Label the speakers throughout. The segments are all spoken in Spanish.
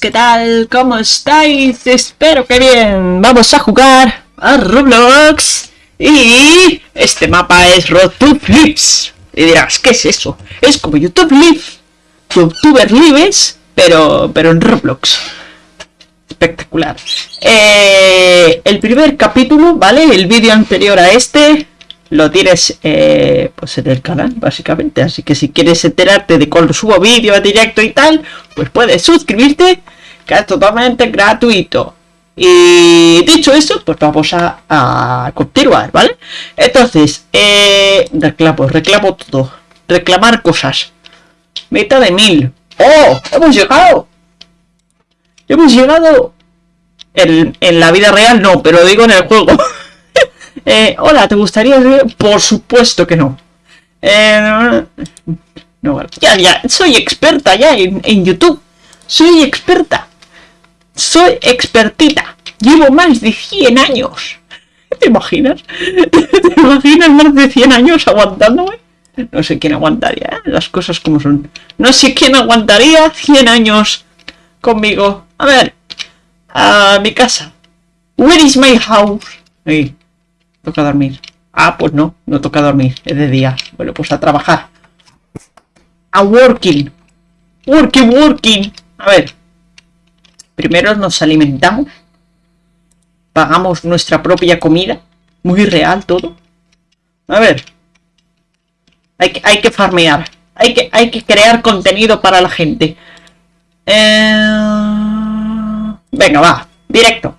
Speaker 1: ¿qué tal? ¿Cómo estáis? Espero que bien. Vamos a jugar a Roblox. Y este mapa es RoadTube Lives. Y dirás, ¿qué es eso? Es como YouTube Live. YouTuber Lives, pero, pero en Roblox. Espectacular. Eh, el primer capítulo, ¿vale? El vídeo anterior a este lo tienes eh, pues en el canal, básicamente. Así que si quieres enterarte de cuando subo vídeo a directo y tal, pues puedes suscribirte, que es totalmente gratuito. Y dicho eso, pues vamos a, continuar, ¿vale? Entonces, eh, reclamo, reclamo todo. Reclamar cosas. Meta de mil. ¡Oh! ¡Hemos llegado! Hemos llegado en, en la vida real, no, pero digo en el juego. Eh, hola, ¿te gustaría Por supuesto que no. Eh, no, ya, ya, soy experta ya en, YouTube. Soy experta. Soy expertita. Llevo más de 100 años. ¿Te imaginas? ¿Te imaginas más de 100 años aguantándome? No sé quién aguantaría, ¿eh? las cosas como son. No sé quién aguantaría 100 años conmigo. A ver, a mi casa. Where is my house? Ahí. Toca dormir. Ah, pues no, no toca dormir, es de día. Bueno, pues a trabajar. A working. Working, working. A ver. Primero nos alimentamos. Pagamos nuestra propia comida. Muy real todo. A ver. Hay que, hay que farmear. Hay que, hay que crear contenido para la gente. Eh, venga, va. Directo.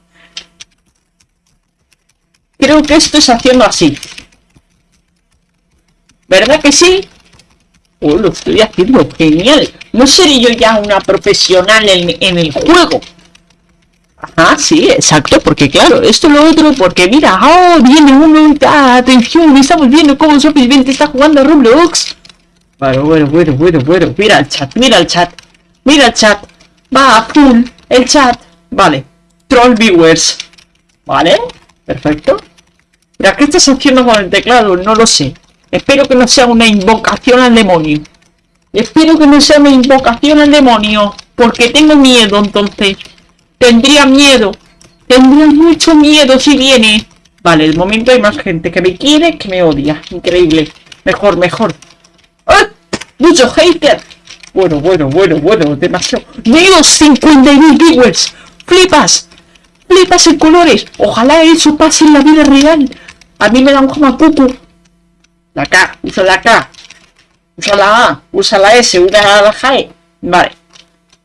Speaker 1: Creo que esto es haciendo así. ¿Verdad que sí? Oh, lo estoy haciendo genial. ¿No seré yo ya una profesional en, el juego? Ajá, sí, exacto, porque claro, esto es lo otro, porque mira, oh, viene uno, atención, estamos viendo cómo Sophie está jugando a Roblox. Bueno, bueno, bueno, bueno, bueno, mira el chat, mira el chat, mira el chat, va a full, el chat, vale, troll viewers, vale, Perfecto. Mira, ¿qué estás haciendo con el teclado? No lo sé. Espero que no sea una invocación al demonio. Espero que no sea una invocación al demonio. Porque tengo miedo, entonces. Tendría miedo. Tendría mucho miedo si viene. Vale, el momento hay más gente que me quiere que me odia. Increíble. Mejor, mejor. ¡Ah! ¡Mucho hater! Bueno, bueno, bueno, bueno. Demasiado. ¡Menos 50.000 viewers! ¡Flipas! Flipas en colores. Ojalá eso pase en la vida real. A mí me da un jamacucu. La K, usa la K. Usa la A, usa la S, usa la G. Vale.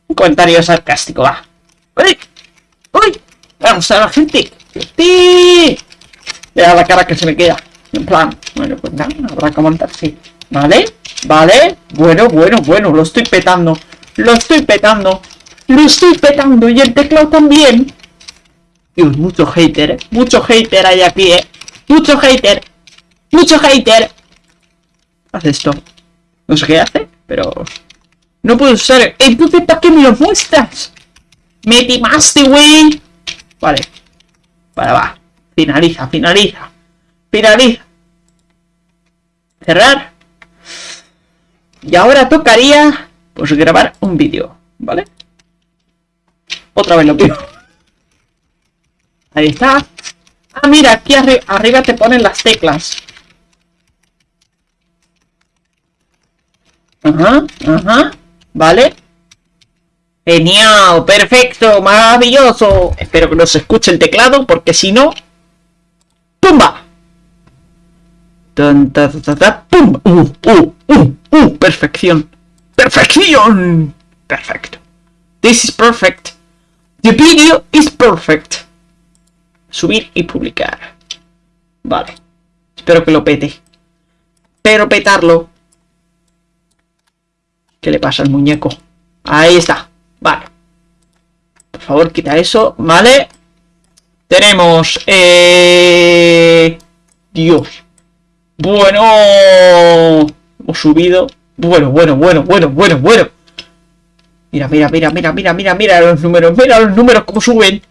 Speaker 1: Un comentario sarcástico, va. ¡Uy! ¡Uy! Vamos a la gente. ¡Sí! Vea la cara que se me queda. En plan, bueno, pues nada, habrá que montar, sí. ¿Vale? ¿Vale? Bueno, bueno, bueno, lo estoy petando. Lo estoy petando. Lo estoy petando. Y el teclado también. Dios, mucho hater. Mucho hater hay aquí, ¿eh? Mucho hater. Mucho hater. Haz esto. No sé qué hace, pero... No puedo usar... Entonces, ¿para qué me lo muestras? Me timaste, güey. Vale. Vale, va. Finaliza, finaliza. Finaliza. Cerrar. Y ahora tocaría... Pues grabar un vídeo, ¿vale? Otra vez lo pido. Ahí está. Ah, mira, aquí arriba te ponen las teclas. Ajá, ajá. Vale. Genial, perfecto, maravilloso. Espero que no se escuche el teclado, porque si no... ¡Pumba! Tan, ta, ta, ta, ¡Pum! ¡Uh, uh, uh, uh! ¡Perfección! ¡Perfección! Perfecto. This is perfect. The video is perfect subir y publicar. Vale. Espero que lo pete. Pero petarlo. ¿Qué le pasa al muñeco? Ahí está. Vale. Por favor, quita eso. Vale. Tenemos... Eh... Dios. Bueno. Hemos subido. Bueno, bueno, bueno, bueno, bueno, bueno. Mira, mira, mira, mira, mira, mira, mira los números. Mira los números cómo suben.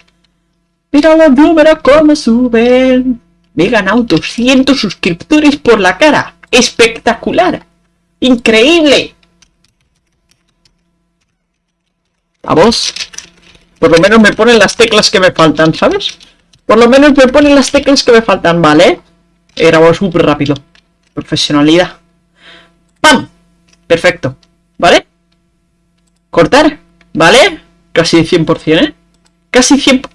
Speaker 1: Mira los números cómo suben. Me he ganado 200 suscriptores por la cara. ¡Espectacular! ¡Increíble! a vos. Por lo menos me ponen las teclas que me faltan, ¿sabes? Por lo menos me ponen las teclas que me faltan, ¿vale? He grabado súper rápido. Profesionalidad. ¡Pam! Perfecto. ¿Vale? Cortar. ¿Vale? Casi 100%, ¿eh? Casi 100%.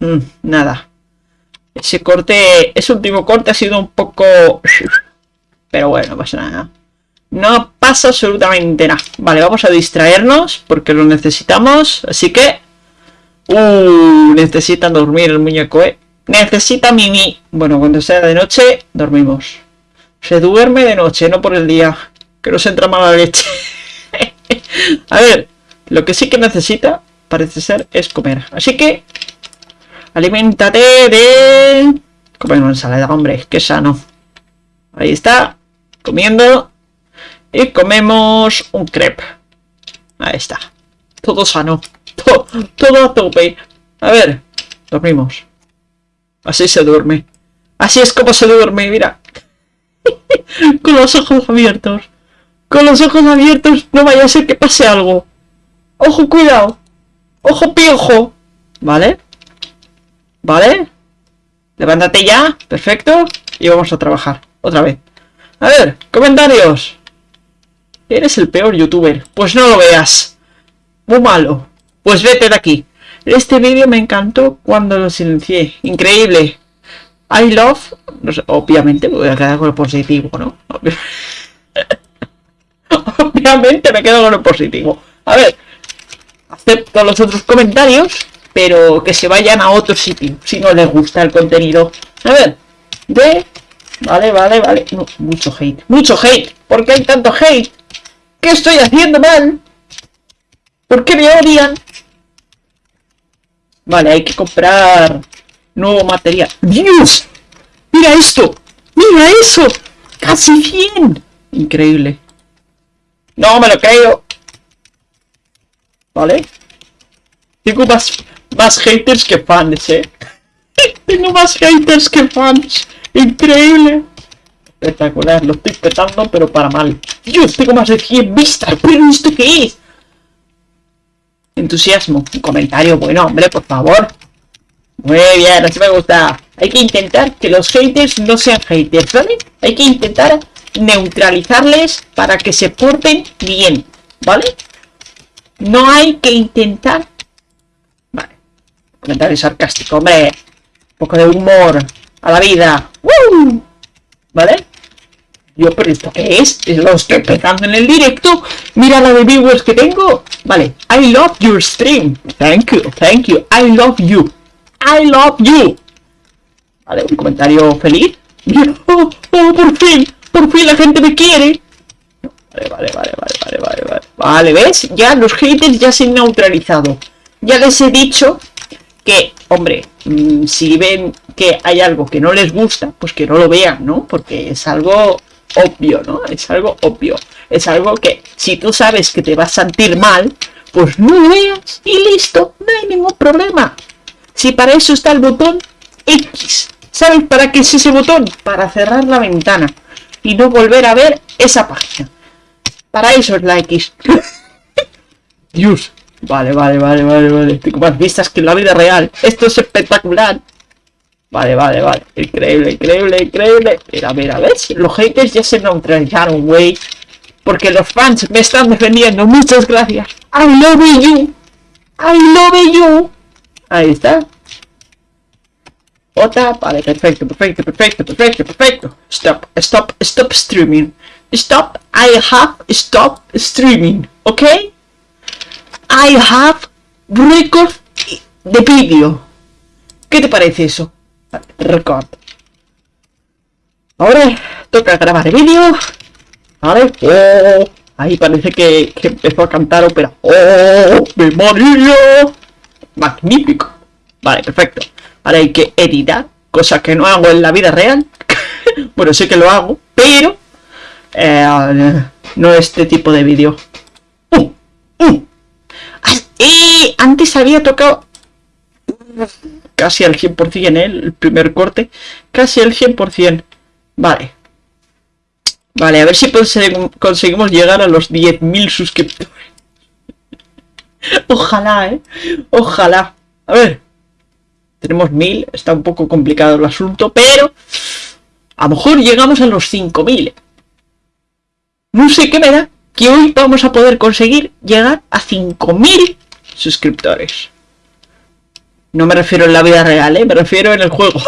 Speaker 1: Mm, nada. Ese corte, ese último corte ha sido un poco... Pero bueno, pasa nada. No pasa absolutamente nada. Vale, vamos a distraernos porque lo necesitamos. Así que... Uh, necesitan dormir el muñeco, ¿eh? Necesita Mimi. Bueno, cuando sea de noche, dormimos. Se duerme de noche, no por el día. Que nos entra mala leche. a ver, lo que sí que necesita, parece ser, es comer. Así que... Aliméntate de... Comer una ensalada, hombre, que sano. Ahí está, comiendo. Y comemos un crepe. Ahí está. Todo sano. Todo, a tope. A ver, dormimos. Así se duerme. Así es como se duerme, mira. Con los ojos abiertos. Con los ojos abiertos, no vaya a ser que pase algo. Ojo, cuidado. Ojo, piojo. ¿Vale? ¿Vale? Levántate ya. Perfecto. Y vamos a trabajar. Otra vez. A ver, comentarios. Eres el peor youtuber. Pues no lo veas. Muy malo. Pues vete de aquí. Este vídeo me encantó cuando lo silencié. Increíble. I love... obviamente me voy a quedar con lo positivo, ¿no? obviamente me quedo con lo positivo. A ver. Acepto los otros comentarios. Pero que se vayan a otro sitio. Si no les gusta el contenido. A ver. De Vale, vale, vale. mucho hate. Mucho hate. ¿Por qué hay tanto hate? ¿Qué estoy haciendo mal? ¿Por qué me odian? Vale, hay que comprar nuevo material. ¡Dios! ¡Mira esto! ¡Mira eso! ¡Casi 100! Increíble. No me lo creo. ¿Vale? Tengo más, más haters que fans, ¿eh? Tengo más haters que fans. Increíble. Espectacular, lo estoy petando, pero para mal. Dios, tengo más de 100 vistas, pero ¿esto qué es? Entusiasmo, un comentario bueno, hombre, por favor. Muy bien, así me gusta. Hay que intentar que los haters no sean haters, ¿vale? Hay que intentar neutralizarles para que se porten bien, ¿vale? No hay que intentar... Comentario sarcástico, hombre. Un poco de humor a la vida. ¿Vale? Yo, pero ¿esto qué es? Lo estoy empezando en el directo. Mira la de viewers que tengo. Vale. I love your stream. Thank you, thank you. I love you. I love you. Vale, un comentario feliz. Oh, oh, por fin. Por fin la gente me quiere. Vale, vale, vale, vale, vale, vale. Vale, ¿ves? Ya los haters ya se han neutralizado. Ya les he dicho que, hombre, mm, si ven que hay algo que no les gusta, pues que no lo vean, ¿no? Porque es algo obvio, ¿no? Es algo obvio. Es algo que si tú sabes que te vas a sentir mal, pues no lo veas y listo, no hay ningún problema. Si para eso está el botón X, ¿sabes para qué es ese botón? Para cerrar la ventana y no volver a ver esa página. Para eso es la X. Dios, Vale, vale, vale, vale, vale. Tengo más vistas que en la vida real. Esto es espectacular. Vale, vale, vale. Increíble, increíble, increíble. Mira, mira, ¿ves? Los haters ya se neutralizaron, güey. Porque los fans me están defendiendo. Muchas gracias. I love you. I love you. Ahí está. Otra. Vale, perfecto, perfecto, perfecto, perfecto, perfecto. Stop, stop, stop streaming. Stop. I have stop streaming. ¿Ok? I have record de vídeo. ¿Qué te parece eso? Record. Ahora toca grabar el vídeo. Vale. Oh, ahí parece que, empezó a cantar ópera. ¡Oh, memoria! Magnífico. Vale, perfecto. Ahora hay que editar, cosa que no hago en la vida real. bueno, sé que lo hago, pero eh, no este tipo de vídeo. Uh, uh. Y antes había tocado casi al 100%, ¿eh? el primer corte, casi al 100%. Vale. Vale, a ver si conseguimos llegar a los 10.000 suscriptores. Ojalá, ¿eh? Ojalá. A ver. Tenemos mil. Está un poco complicado el asunto, pero... A lo mejor llegamos a los 5000. No sé qué me da que hoy vamos a poder conseguir llegar a 5000 suscriptores. No me refiero en la vida real, ¿eh? Me refiero en el juego.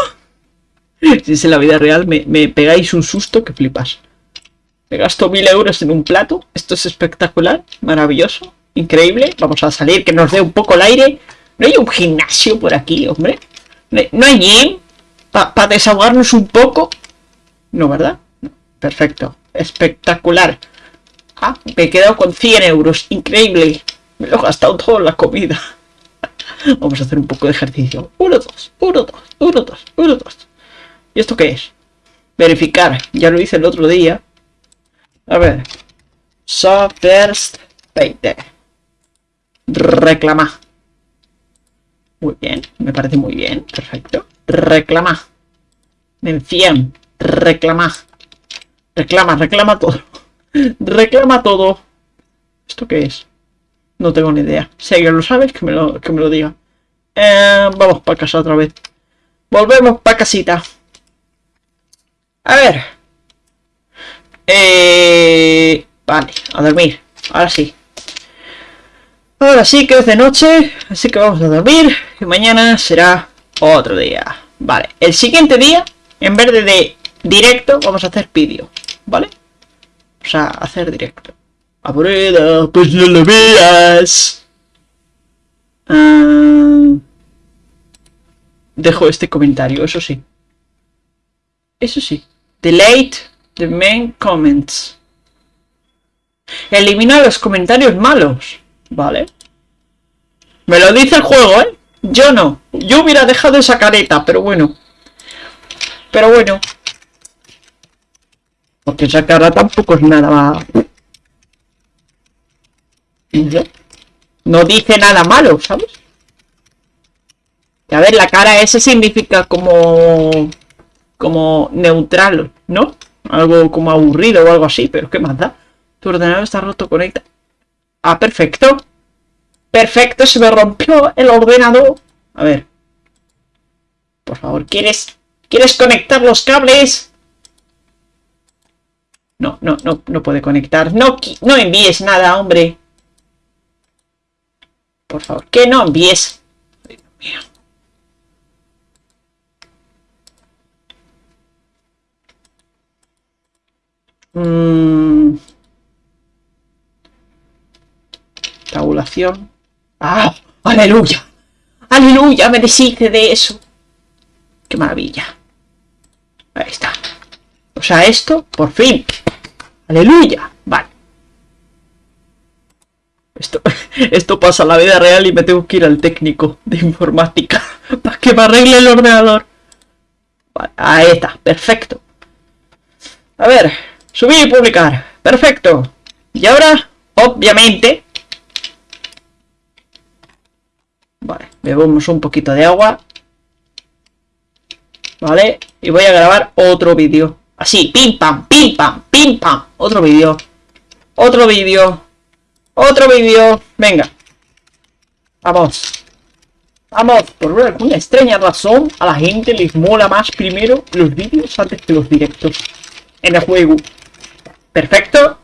Speaker 1: si es en la vida real, me, me pegáis un susto que flipas. Me gasto mil euros en un plato. Esto es espectacular, maravilloso, increíble. Vamos a salir, que nos dé un poco el aire. ¿No hay un gimnasio por aquí, hombre? ¿No hay gym? ¿Para desahogarnos un poco? No, ¿verdad? Perfecto. Espectacular. Ah, me he quedado con 100 euros. Increíble. Me lo he gastado todo la comida. Vamos a hacer un poco de ejercicio. 1, 2, 1, 2, 1, 2, 1, 2. ¿Y esto qué es? Verificar. Ya lo hice el otro día. A ver. So first payday. Reclama. Muy bien. Me parece muy bien. Perfecto. Reclama. Mención. Reclama. Reclama, reclama todo. reclama todo. ¿Esto qué es? No tengo ni idea. Si alguien lo sabe, que me lo, que me lo diga. Eh, vamos para casa otra vez. Volvemos para casita. A ver. Eh, vale, a dormir. Ahora sí. Ahora sí que es de noche, así que vamos a dormir. Y mañana será otro día. Vale, el siguiente día, en vez de directo, vamos a hacer vídeo. ¿Vale? O sea, hacer directo. Aburrido, pues no lo veas. Ah, dejo este comentario, eso sí. Eso sí. Delete the main comments. Elimina los comentarios malos. Vale. Me lo dice el juego, ¿eh? Yo no. Yo hubiera dejado esa careta, pero bueno. Pero bueno. Porque esa cara tampoco es nada... No dice nada malo, ¿sabes? a ver, la cara ese significa como... Como neutral, ¿no? Algo como aburrido o algo así, pero ¿qué más da? Tu ordenador está roto, conecta. Ah, perfecto. Perfecto, se me rompió el ordenador. A ver. Por favor, ¿quieres... ¿Quieres conectar los cables? No, no, no, no puede conectar. No, no envíes nada, hombre. Por favor, que no envíes. Mm. Tabulación. ¡Ah! ¡Aleluya! ¡Aleluya! Me deshice de eso. ¡Qué maravilla! Ahí está. O sea, esto, por fin. ¡Aleluya! Esto, esto pasa en la vida real y me tengo que ir al técnico de informática para que me arregle el ordenador. Vale, ahí está, perfecto. A ver, subir y publicar. Perfecto. Y ahora, obviamente... Vale, bebemos un poquito de agua. Vale, y voy a grabar otro vídeo. Así, pim pam, pim pam, pim pam. Otro vídeo. Otro vídeo. Otro vídeo. Venga. Vamos. Vamos, por alguna extraña razón, a la gente les mola más primero los vídeos antes que los directos en el juego. Perfecto,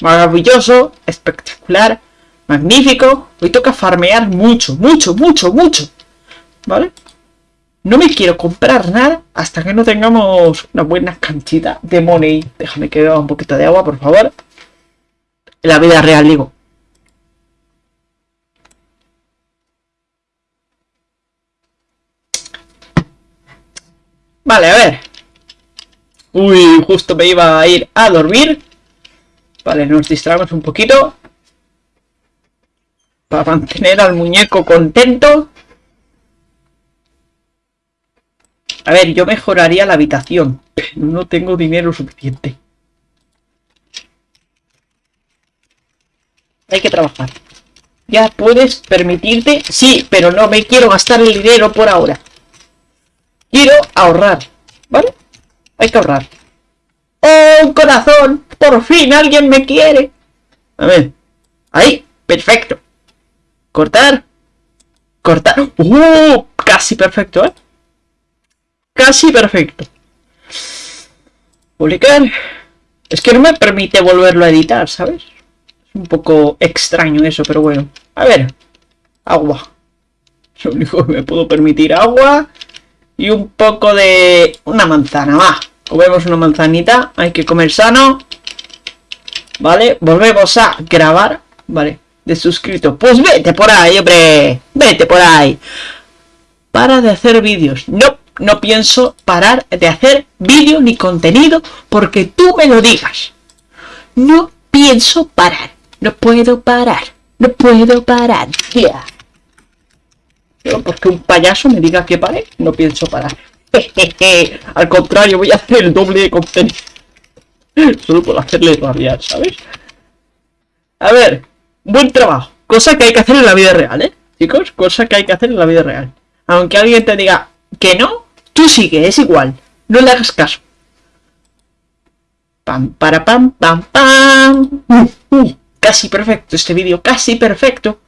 Speaker 1: maravilloso, espectacular, magnífico. Hoy toca farmear mucho, mucho, mucho, mucho. ¿Vale? No me quiero comprar nada hasta que no tengamos una buena cantidad de money. Déjame que beba un poquito de agua, por favor. En la vida real, digo. Vale, a ver. Uy, justo me iba a ir a dormir. Vale, nos distraemos un poquito. Para mantener al muñeco contento. A ver, yo mejoraría la habitación, pero no tengo dinero suficiente. Hay que trabajar. Ya puedes permitirte... Sí, pero no me quiero gastar el dinero por ahora. Quiero ahorrar, ¿vale? Hay que ahorrar. ¡Oh, corazón! ¡Por fin alguien me quiere! A ver. Ahí, perfecto. Cortar. Cortar. ¡Uh! Casi perfecto, ¿eh? Casi perfecto. Publicar. Es que no me permite volverlo a editar, ¿sabes? Es un poco extraño eso, pero bueno. A ver. Agua. Lo único que me puedo permitir agua. Y un poco de... Una manzana, va. Comemos una manzanita. Hay que comer sano. Vale, volvemos a grabar. Vale, de suscrito. Pues vete por ahí, hombre. Vete por ahí. Para de hacer vídeos. No, no pienso parar de hacer vídeo ni contenido porque tú me lo digas. No pienso parar. No puedo parar. No puedo parar. Porque un payaso me diga que pare, no pienso parar. Al contrario, voy a hacer el doble de contenido. Solo por hacerle rabiar, ¿sabes? A ver, buen trabajo. Cosa que hay que hacer en la vida real, ¿eh? Chicos, cosa que hay que hacer en la vida real. Aunque alguien te diga que no, tú sigue, es igual. No le hagas caso. Pam, para, pam, pam, pam. Uh, uh, casi perfecto este vídeo, casi perfecto.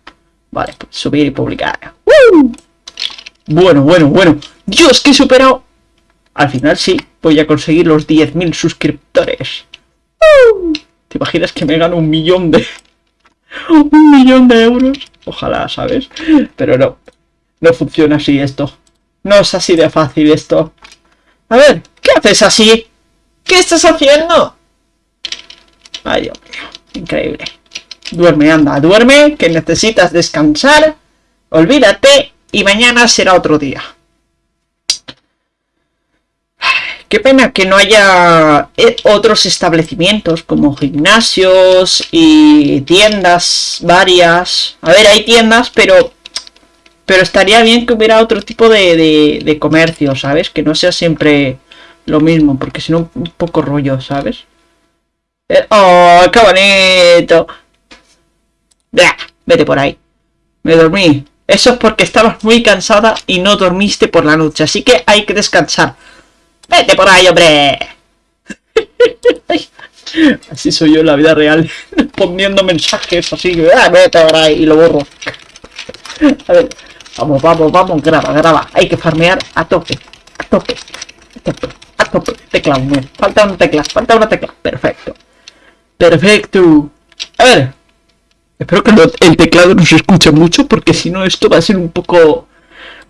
Speaker 1: Vale, pues subir y publicar. Uh. Bueno, bueno, bueno. Dios, que he superado al final sí, voy a conseguir los 10.000 suscriptores. ¿Te imaginas que me gano un millón de... un millón de euros? Ojalá, ¿sabes? Pero no, no funciona así esto. No es así de fácil esto. A ver, ¿qué haces así? ¿Qué estás haciendo? Ay, Dios mío, increíble. Duerme, anda, duerme, que necesitas descansar. Olvídate y mañana será otro día. Qué pena que no haya eh, otros establecimientos como gimnasios y tiendas varias. A ver, hay tiendas, pero pero estaría bien que hubiera otro tipo de, de, comercio, ¿sabes? Que no sea siempre lo mismo, porque si no, un poco rollo, ¿sabes? Eh, ¡Oh, qué! Vete por ahí. Me dormí. Eso es porque estabas muy cansada y no dormiste por la noche, así que hay que descansar. Vete por ahí, hombre. Así soy yo en la vida real, poniendo mensajes así, ah, vete por ahí y lo borro. A ver, vamos, vamos, vamos, graba, graba. Hay que farmear a tope, a tope, a tope, a tope. Teclado, falta una tecla, falta una tecla. Perfecto. Perfecto. A ver, espero que el teclado no se escuche mucho porque si no esto va a ser un poco...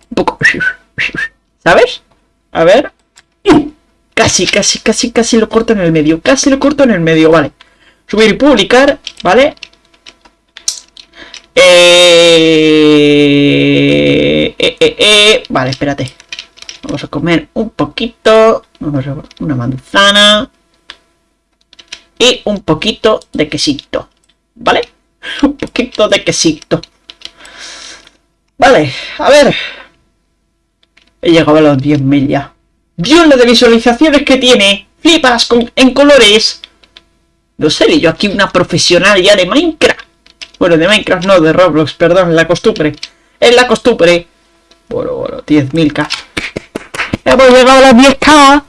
Speaker 1: Un poco... ¿Sabes? A ver, Casi, casi, casi, casi lo corto en el medio. Casi lo corto en el medio, vale. Subir y publicar, ¿vale? Eh, eh, eh, eh, Vale, espérate. Vamos a comer un poquito. Vamos a una manzana. Y un poquito de quesito. ¿Vale? Un poquito de quesito. Vale, a ver. He llegado a los 10.000 ya. Dios, de visualizaciones que tiene. Flipas con, en colores. No sé, yo aquí una profesional ya de Minecraft. Bueno, de Minecraft no, de Roblox, perdón, la costumbre. Es la costumbre. Bueno, bueno, 10.000k. Hemos llegado a las 10k.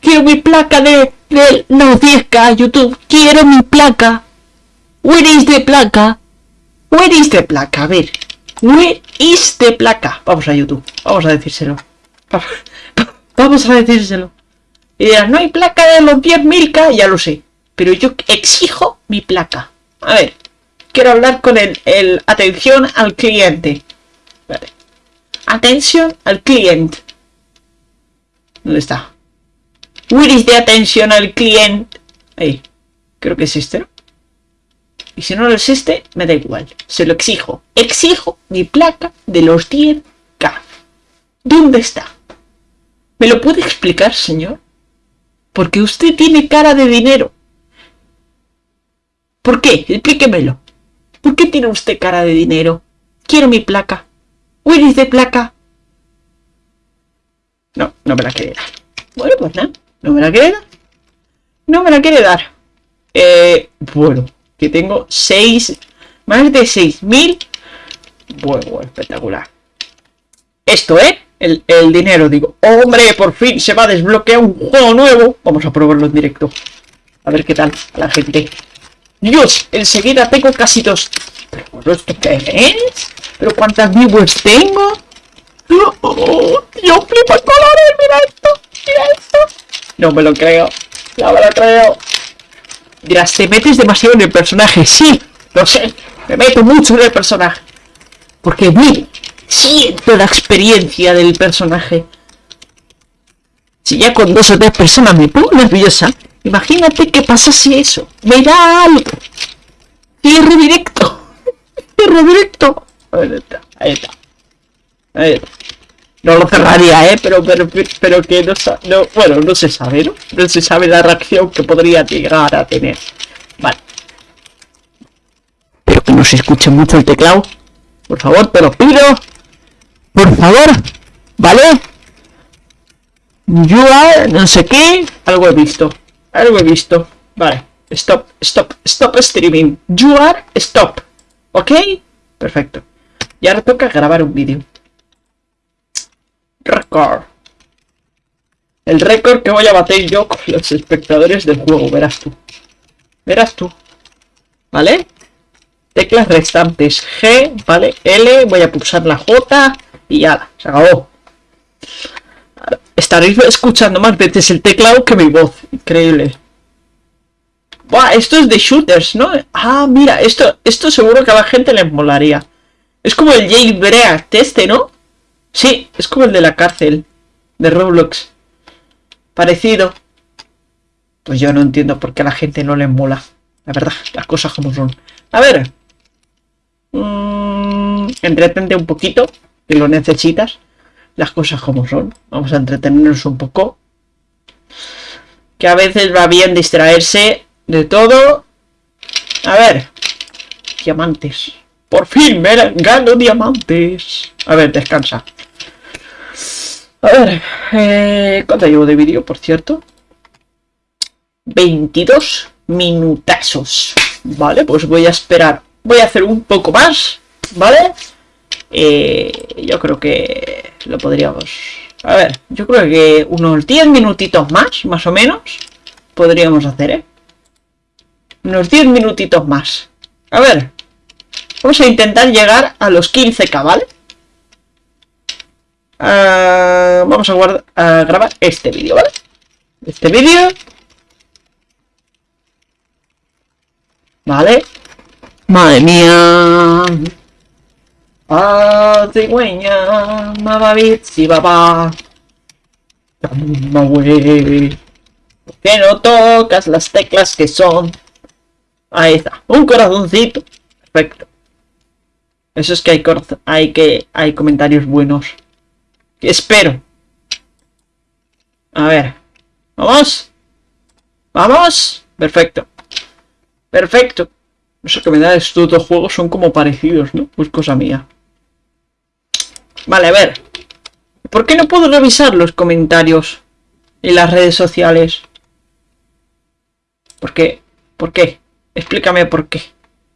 Speaker 1: Quiero mi placa de, de... No, 10k, YouTube. Quiero mi placa. Where is the placa? Where is the placa? A ver. Where is the placa? Vamos a YouTube. Vamos a decírselo. Vamos a decírselo. Y dirás, no hay placa de los 10.000K, ya lo sé. Pero yo exijo mi placa. A ver, quiero hablar con el, el atención al cliente. Vale. Atención al cliente. ¿Dónde está? Where is the atención al cliente? Ahí. Creo que es este, ¿no? Y si no lo existe, me da igual. Se lo exijo. Exijo mi placa de los 10K. ¿Dónde está? ¿Me lo puede explicar, señor? Porque usted tiene cara de dinero. ¿Por qué? Explíquemelo. ¿Por qué tiene usted cara de dinero? Quiero mi placa. Where is de placa? No, no me la quiere dar. Bueno, pues nada. No me la quiere dar. No me la quiere dar. Eh, bueno, que tengo seis... Más de 6.000. Bueno, espectacular. Esto, ¿eh? el, dinero. Digo, hombre, por fin se va a desbloquear un juego nuevo. Vamos a probarlo en directo. A ver qué tal la gente. Dios, enseguida tengo casi dos. ¿Pero es? ¿Pero cuántas viewers tengo? ¡Oh, yo flipo el colores! ¡Mira esto! ¡Mira esto! No me lo creo. No me lo creo. Dirás, te metes demasiado en el personaje. Sí, lo sé. Me meto mucho en el personaje. Porque vi, siento la experiencia del personaje. Si ya con dos o tres personas me pongo nerviosa, imagínate qué pasa si eso me da algo. Cierre directo. Cierre directo. Ahí está. Ahí está. Ahí está. No lo cerraría, ¿eh? Pero, pero, pero que no, no Bueno, no se sabe, ¿no? No se sabe la reacción que podría llegar a tener. Vale. Pero que no se escuche mucho el teclado. Por favor, te lo pido. Por favor. ¿Vale? Are... no sé qué. Algo he visto. Algo he visto. Vale. Stop, stop, stop streaming. You are stop. ¿Ok? Perfecto. Y ahora toca grabar un vídeo. Record. El récord que voy a bater yo con los espectadores del juego, verás tú. Verás tú. ¿Vale? Teclas restantes. G, ¿vale? L, voy a pulsar la J y ya, se acabó. Estaréis escuchando más veces el teclado que mi voz. Increíble. Buah, esto es de shooters, ¿no? Ah, mira, esto, esto seguro que a la gente le molaría. Es como el jailbreak este, ¿no? Sí, es como el de la cárcel. De Roblox. Parecido. Pues yo no entiendo por qué a la gente no le mola. La verdad, las cosas como son. A ver. Mmm, entretente un poquito. Que lo necesitas. Las cosas como son. Vamos a entretenernos un poco. Que a veces va bien distraerse de todo. A ver. Diamantes. Por fin me gano diamantes. A ver, descansa. A ver, eh, ¿cuánto llevo de vídeo, por cierto? 22 minutazos. Vale, pues voy a esperar. Voy a hacer un poco más, ¿vale? Eh, yo creo que lo podríamos... A ver, yo creo que unos 10 minutitos más, más o menos, podríamos hacer, ¿eh? Unos 10 minutitos más. A ver, vamos a intentar llegar a los 15k, ¿vale? Ah, vamos a, guardar, a grabar este vídeo, ¿vale? Este vídeo. Vale. Madre mía. Ah, cigüeña, si papá. ¿Por qué no tocas las teclas que son? Ahí está, un corazoncito. Perfecto. Eso es que hay, hay, que, hay comentarios buenos. Espero. A ver. ¿Vamos? ¿Vamos? Perfecto. Perfecto. sé que me da estos dos juegos son como parecidos, ¿no? Pues cosa mía. Vale, a ver. ¿Por qué no puedo revisar los comentarios en las redes sociales? ¿Por qué? ¿Por qué? Explícame por qué.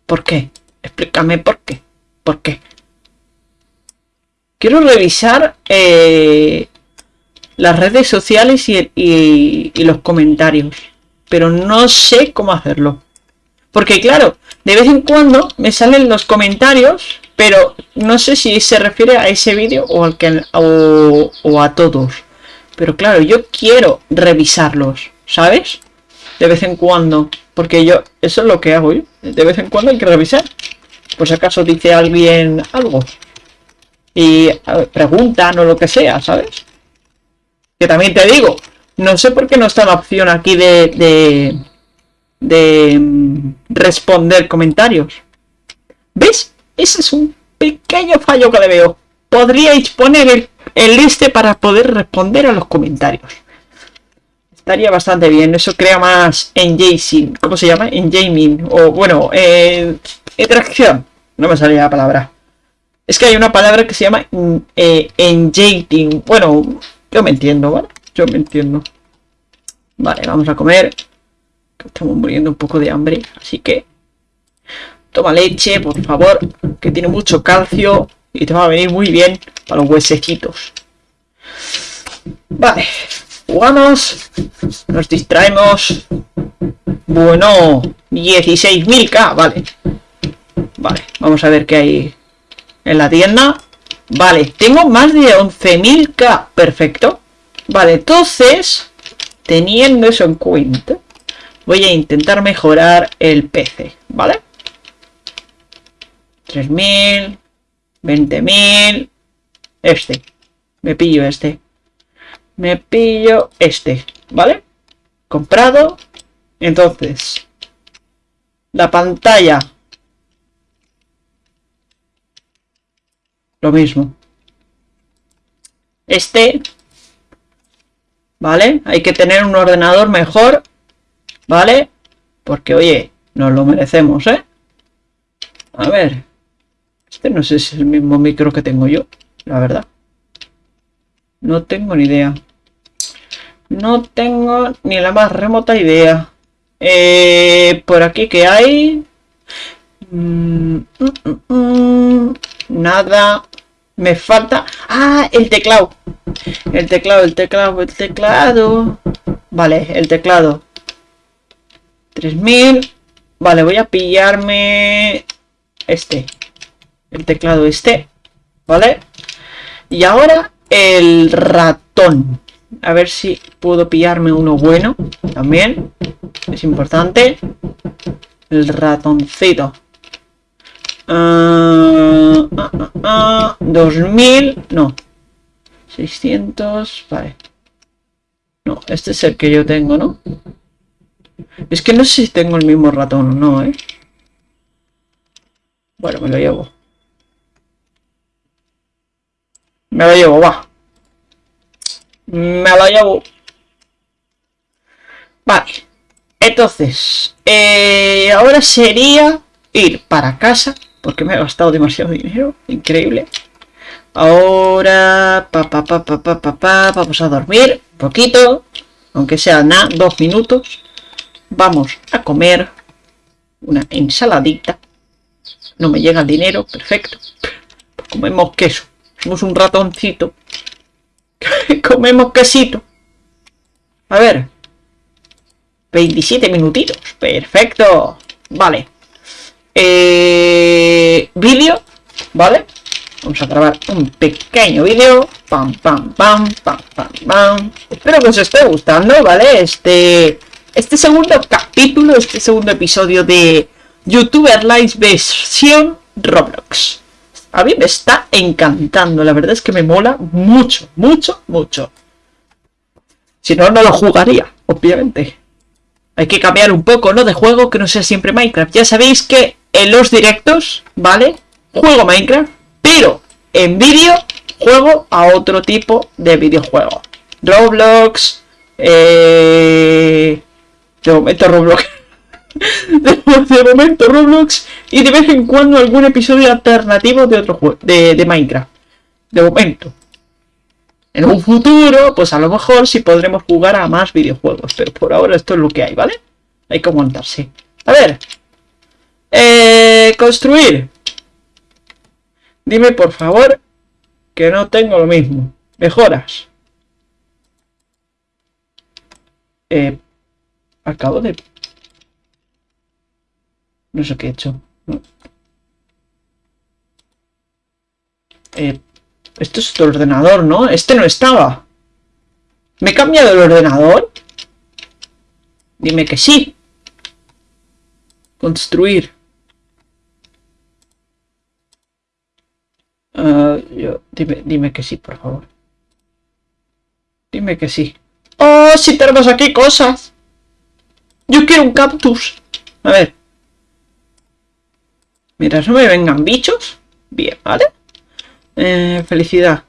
Speaker 1: ¿Por qué? Explícame por qué. ¿Por qué? Quiero revisar eh, las redes sociales y, los comentarios. Pero no sé cómo hacerlo. Porque claro, de vez en cuando me salen los comentarios, pero no sé si se refiere a ese vídeo o, al que, o, o a todos. Pero claro, yo quiero revisarlos, ¿sabes? De vez en cuando. Porque yo, eso es lo que hago yo. De vez en cuando hay que revisar. Por si acaso dice alguien algo y preguntan o lo que sea, ¿sabes? Que también te digo, no sé por qué no está la opción aquí de, de, mm, responder comentarios. ¿Ves? Ese es un pequeño fallo que le veo. Podríais poner el, el este para poder responder a los comentarios. Estaría bastante bien. Eso crea más engaging. ¿Cómo se llama? Engaging. O bueno, eh, interacción. No me salía la palabra. Es que hay una palabra que se llama mm, eh, engaging. Bueno, yo me entiendo, ¿vale? Yo me entiendo. Vale, vamos a comer. Estamos muriendo un poco de hambre, así que... Toma leche, por favor, que tiene mucho calcio y te va a venir muy bien para los huesecitos. Vale, jugamos, nos distraemos. Bueno, 16.000k, vale. Vale, vamos a ver qué hay en la tienda. Vale, tengo más de 11.000k. Perfecto. Vale, entonces, teniendo eso en cuenta, voy a intentar mejorar el PC, ¿vale? 3.000, 20.000, este. Me pillo este. Me pillo este, ¿vale? Comprado. Entonces, la pantalla. Lo mismo. Este. ¿Vale? Hay que tener un ordenador mejor. ¿Vale? Porque, oye, nos lo merecemos, ¿eh? A ver. Este no sé si es el mismo micro que tengo yo, la verdad. No tengo ni idea. No tengo ni la más remota idea. Eh, por aquí que hay... Mm, mm, mm, nada. Me falta... ¡Ah! El teclado. El teclado, el teclado, el teclado. Vale, el teclado. 3000. Vale, voy a pillarme... Este. El teclado este. ¿Vale? Y ahora el ratón. A ver si puedo pillarme uno bueno también. Es importante. El ratoncito. 2000, ah, ah, ah, no. 600, vale. No, este es el que yo tengo, ¿no? Es que no sé si tengo el mismo ratón o no, ¿eh? Bueno, me lo llevo. Me lo llevo, va. Me lo llevo. Vale. Entonces, eh, ahora sería ir para casa, porque me he gastado demasiado dinero, increíble. Ahora, pa, pa, pa, pa, pa, pa, vamos a dormir un poquito, aunque sea nada, dos minutos. Vamos a comer una ensaladita. No me llega el dinero, perfecto. Comemos queso. Somos un ratoncito. Comemos quesito. A ver. 27 minutitos. Perfecto. Vale. Eh, vídeo. ¿Vale? Vamos a grabar un pequeño vídeo. Pam, pam, pam, pam, pam, pam. Espero que os esté gustando, ¿vale? Este, este segundo capítulo, este segundo episodio de YouTuber Live versión Roblox. A mí me está encantando, la verdad es que me mola mucho, mucho, mucho. Si no, no lo jugaría, obviamente. Hay que cambiar un poco, ¿no? De juego, que no sea siempre Minecraft. Ya sabéis que en los directos, ¿vale? Juego Minecraft, pero en vídeo juego a otro tipo de videojuego. Roblox, eh... De momento Roblox. de, momento Roblox y de vez en cuando algún episodio alternativo de otro juego, de, Minecraft. De momento. En un futuro, pues a lo mejor sí podremos jugar a más videojuegos, pero por ahora esto es lo que hay, ¿vale? Hay que aguantarse. A ver. Eh, construir. Dime por favor que no tengo lo mismo. Mejoras. Eh, acabo de no sé qué he hecho. Eh, esto es tu ordenador, ¿no? Este no estaba. ¿Me he cambiado el ordenador? Dime que sí. Construir. Ah, dime, dime que sí, por favor. Dime que sí. ¡Oh, si tenemos aquí cosas! Yo quiero un cactus. A ver. Mientras no me vengan bichos. Bien, ¿vale? Eh, felicidad.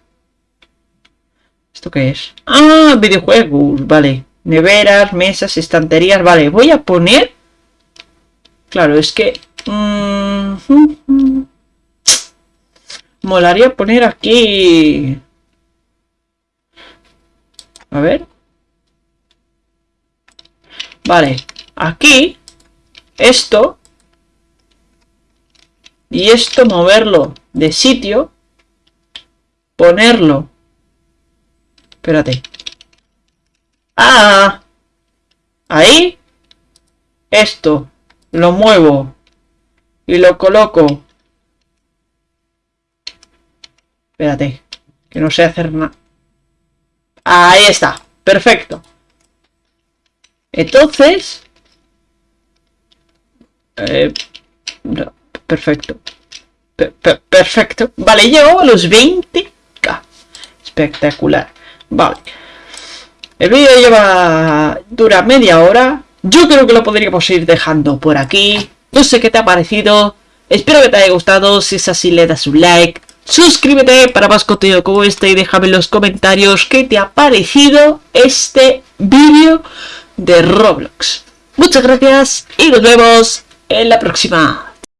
Speaker 1: ¿Esto qué es? Ah, videojuegos, vale. Neveras, mesas, estanterías, vale. Voy a poner... Claro, es que... Mm, molaría poner aquí... A ver. Vale, aquí... Esto y esto moverlo de sitio, ponerlo. Espérate. Ah, ahí, esto, lo muevo y lo coloco Espérate, que no sé hacer nada. Ahí está, perfecto. Entonces... Eh, perfecto. perfecto. Vale, llego a los 20k. Espectacular. Vale. El vídeo lleva... dura media hora. Yo creo que lo podríamos ir dejando por aquí. No sé qué te ha parecido. Espero que te haya gustado. Si es así, le das un like. Suscríbete para más contenido como este y déjame en los comentarios qué te ha parecido este vídeo de Roblox. Muchas gracias y nos vemos en la próxima.